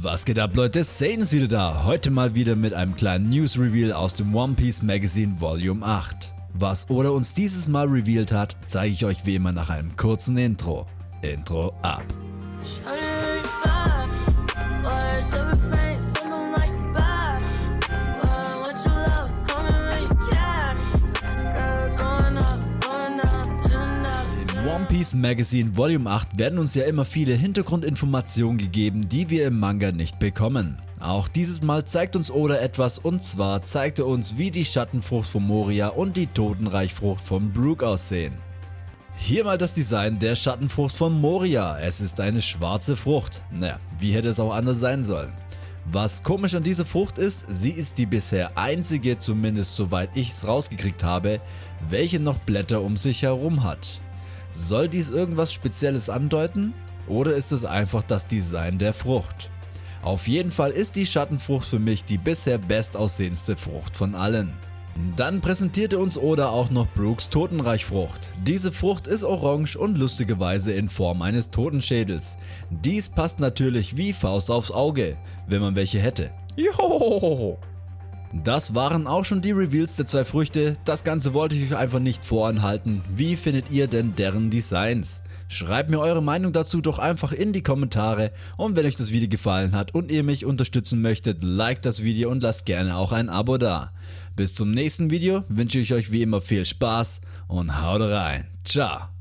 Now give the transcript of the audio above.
Was geht ab Leute, Sane ist wieder da, heute mal wieder mit einem kleinen News Reveal aus dem One Piece Magazine Volume 8. Was Oda uns dieses Mal revealed hat, zeige ich euch wie immer nach einem kurzen Intro. Intro ab. One Piece Magazine Volume 8 werden uns ja immer viele Hintergrundinformationen gegeben, die wir im Manga nicht bekommen. Auch dieses Mal zeigt uns Oda etwas und zwar zeigt er uns wie die Schattenfrucht von Moria und die Totenreichfrucht von Brook aussehen. Hier mal das Design der Schattenfrucht von Moria, es ist eine schwarze Frucht, naja, wie hätte es auch anders sein sollen. Was komisch an dieser Frucht ist, sie ist die bisher einzige, zumindest soweit ich es rausgekriegt habe, welche noch Blätter um sich herum hat. Soll dies irgendwas Spezielles andeuten? Oder ist es einfach das Design der Frucht? Auf jeden Fall ist die Schattenfrucht für mich die bisher bestaussehendste Frucht von allen. Dann präsentierte uns Oda auch noch Brooks Totenreichfrucht. Diese Frucht ist orange und lustigerweise in Form eines Totenschädels. Dies passt natürlich wie Faust aufs Auge, wenn man welche hätte. Johohoho! Das waren auch schon die Reveals der zwei Früchte, das Ganze wollte ich euch einfach nicht voranhalten. Wie findet ihr denn deren Designs? Schreibt mir eure Meinung dazu doch einfach in die Kommentare und wenn euch das Video gefallen hat und ihr mich unterstützen möchtet, liked das Video und lasst gerne auch ein Abo da. Bis zum nächsten Video wünsche ich euch wie immer viel Spaß und haut rein. Ciao.